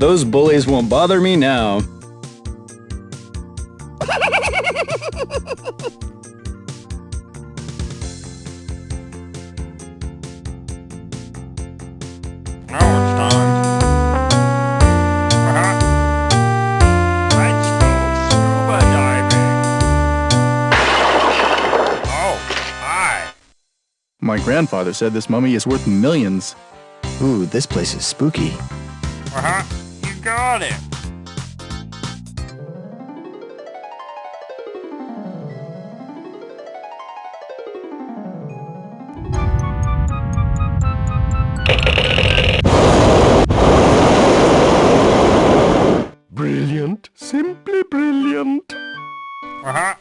Those bullies won't bother me now. Now it's time. Uh-huh. Let's go scuba diving. Oh, hi. My grandfather said this mummy is worth millions. Ooh, this place is spooky. Uh-huh. You got it. Brilliant. Simply brilliant. Uh-huh.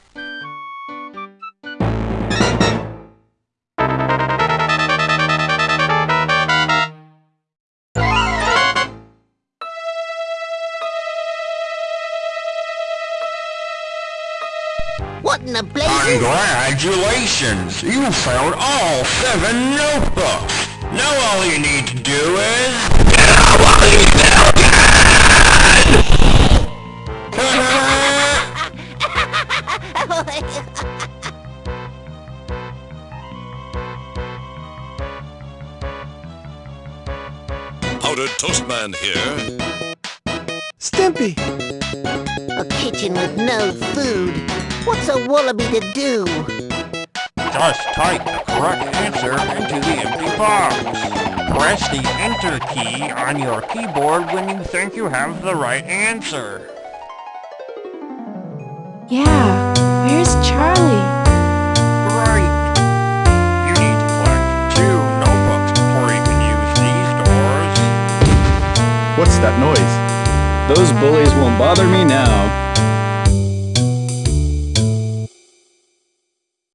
What in the blazes? Congratulations! You found all seven notebooks! Now all you need to do is... Powdered Toastman here. Stimpy! A kitchen with no food. What's a wallaby to do? Just type the correct answer into the empty box. Press the Enter key on your keyboard when you think you have the right answer. Yeah, where's Charlie? Right. You need to collect two notebooks before you can use these doors. What's that noise? Those bullies won't bother me now.